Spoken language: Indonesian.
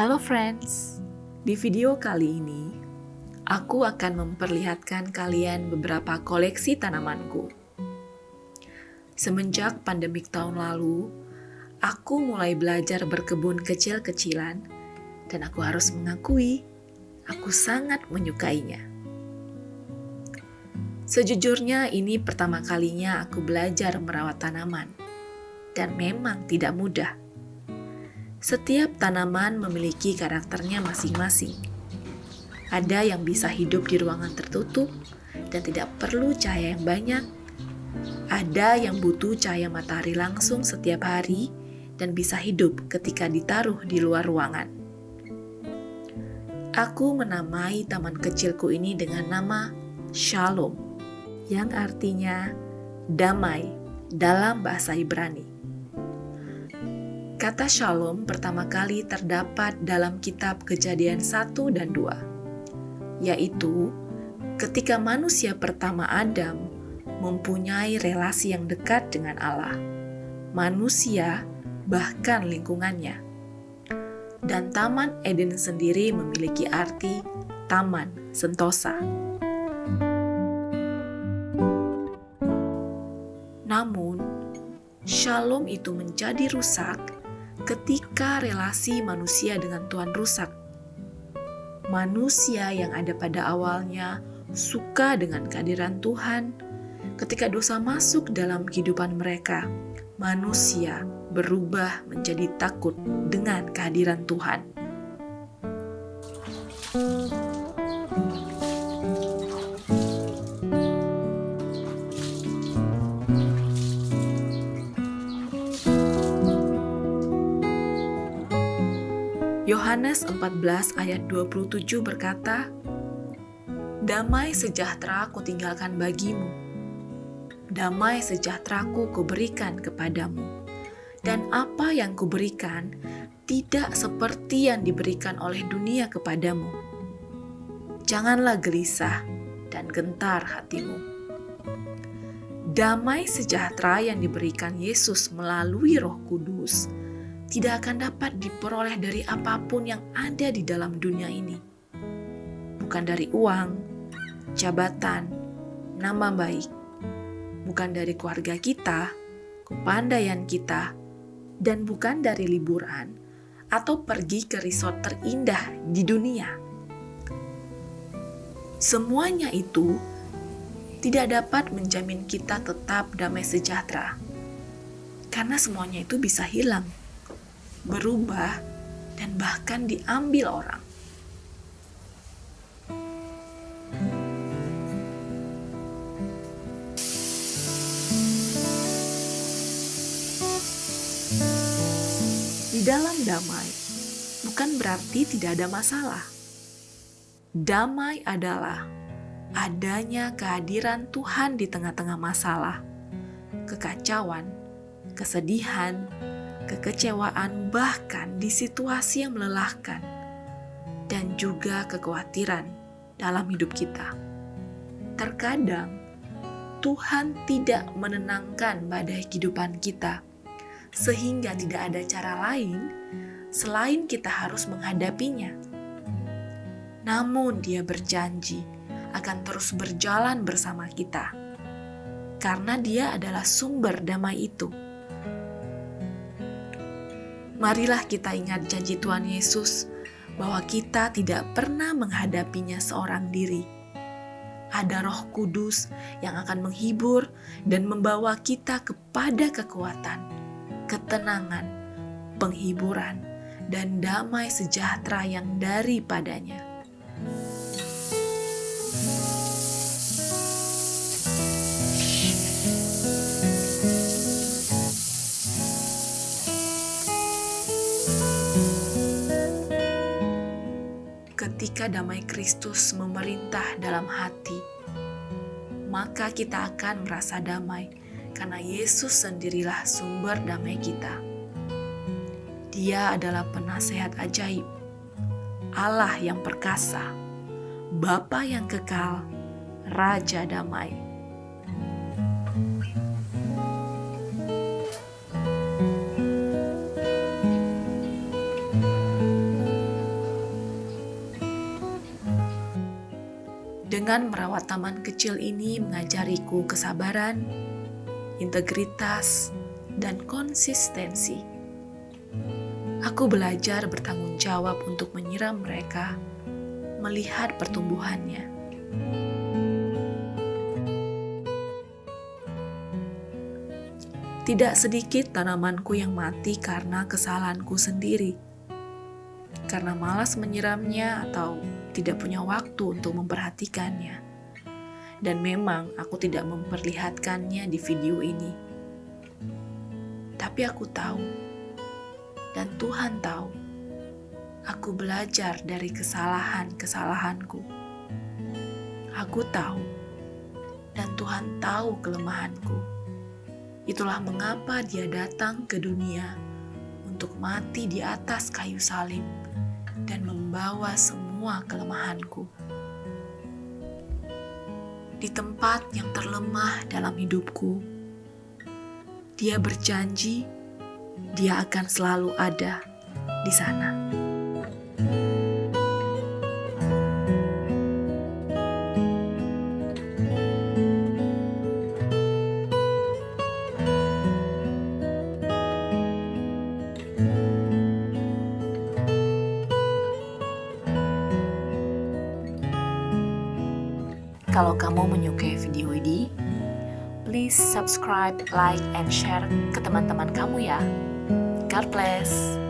Hello friends, di video kali ini aku akan memperlihatkan kalian beberapa koleksi tanamanku. Semenjak pandemik tahun lalu, aku mulai belajar berkebun kecil-kecilan dan aku harus mengakui aku sangat menyukainya. Sejujurnya ini pertama kalinya aku belajar merawat tanaman dan memang tidak mudah. Setiap tanaman memiliki karakternya masing-masing. Ada yang bisa hidup di ruangan tertutup dan tidak perlu cahaya yang banyak. Ada yang butuh cahaya matahari langsung setiap hari dan bisa hidup ketika ditaruh di luar ruangan. Aku menamai taman kecilku ini dengan nama Shalom yang artinya damai dalam bahasa Ibrani. Kata shalom pertama kali terdapat dalam kitab kejadian 1 dan 2, yaitu ketika manusia pertama Adam mempunyai relasi yang dekat dengan Allah, manusia bahkan lingkungannya. Dan Taman Eden sendiri memiliki arti taman sentosa. Namun, shalom itu menjadi rusak ketika relasi manusia dengan Tuhan rusak. Manusia yang ada pada awalnya suka dengan kehadiran Tuhan. Ketika dosa masuk dalam kehidupan mereka, manusia berubah menjadi takut dengan kehadiran Tuhan. Yohanes 14 ayat 27 berkata, Damai sejahtera ku tinggalkan bagimu, damai sejahteraku kuberikan kepadamu, dan apa yang kuberikan tidak seperti yang diberikan oleh dunia kepadamu. Janganlah gelisah dan gentar hatimu. Damai sejahtera yang diberikan Yesus melalui Roh Kudus tidak akan dapat diperoleh dari apa pun yang ada di dalam dunia ini. Bukan dari uang, jabatan, nama baik, bukan dari keluarga kita, kepandaian kita, dan bukan dari liburan atau pergi ke resort terindah di dunia. Semuanya itu tidak dapat menjamin kita tetap damai sejahtera, karena semuanya itu bisa hilang berubah, dan bahkan diambil orang. Di dalam damai bukan berarti tidak ada masalah. Damai adalah adanya kehadiran Tuhan di tengah-tengah masalah, kekacauan, kesedihan, kekecewaan, bahkan di situasi yang melelahkan, dan juga kekhawatiran dalam hidup kita. Terkadang Tuhan tidak menenangkan badai kehidupan kita, sehingga tidak ada cara lain selain kita harus menghadapinya. Namun, Dia berjanji akan terus berjalan bersama kita, karena Dia adalah sumber damai itu marilah kita ingat janji Tuhan Yesus bahwa kita tidak pernah menghadapinya seorang diri. Ada Roh Kudus yang akan menghibur dan membawa kita kepada kekuatan, ketenangan, penghiburan, dan damai sejahtera yang daripadanya. Ketika damai Kristus memerintah dalam hati, maka kita akan merasa damai karena Yesus sendirilah sumber damai kita. Dia adalah penasehat ajaib, Allah yang perkasa, Bapa yang kekal, Raja damai. Dengan merawat taman kecil ini mengajariku kesabaran, integritas, dan konsistensi. Aku belajar bertanggung jawab untuk menyiram mereka, melihat pertumbuhannya. Tidak sedikit tanamanku yang mati karena kesalahanku sendiri. Karena malas menyiramnya atau tidak punya waktu untuk memperhatikannya. Dan memang aku tidak memperlihatkannya di video ini. Tapi aku tahu, dan Tuhan tahu, aku belajar dari kesalahan-kesalahanku. Aku tahu, dan Tuhan tahu kelemahanku Itulah mengapa dia datang ke dunia untuk mati di atas kayu salib dan membawa semua kelemahanku. Di tempat yang terlemah dalam hidupku, dia berjanji dia akan selalu ada di sana. Kalau kamu menyukai video ini, please subscribe, like, and share ke teman-teman kamu ya. God bless.